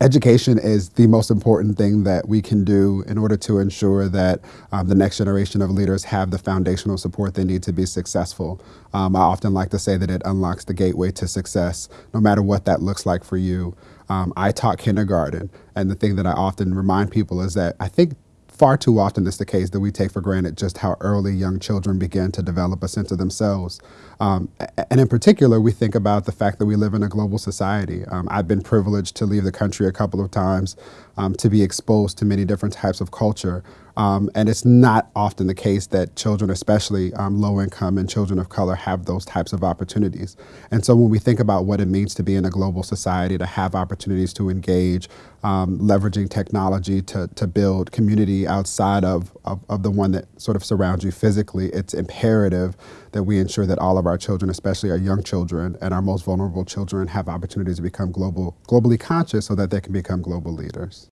education is the most important thing that we can do in order to ensure that um, the next generation of leaders have the foundational support they need to be successful. Um, I often like to say that it unlocks the gateway to success, no matter what that looks like for you. Um, I taught kindergarten, and the thing that I often remind people is that I think far too often it's the case that we take for granted just how early young children begin to develop a sense of themselves. Um, and in particular, we think about the fact that we live in a global society. Um, I've been privileged to leave the country a couple of times um, to be exposed to many different types of culture. Um, and it's not often the case that children, especially um, low income and children of color, have those types of opportunities. And so when we think about what it means to be in a global society, to have opportunities to engage, um, leveraging technology to, to build community outside of, of, of the one that sort of surrounds you physically, it's imperative that we ensure that all of our children, especially our young children and our most vulnerable children, have opportunities to become global, globally conscious so that they can become global leaders.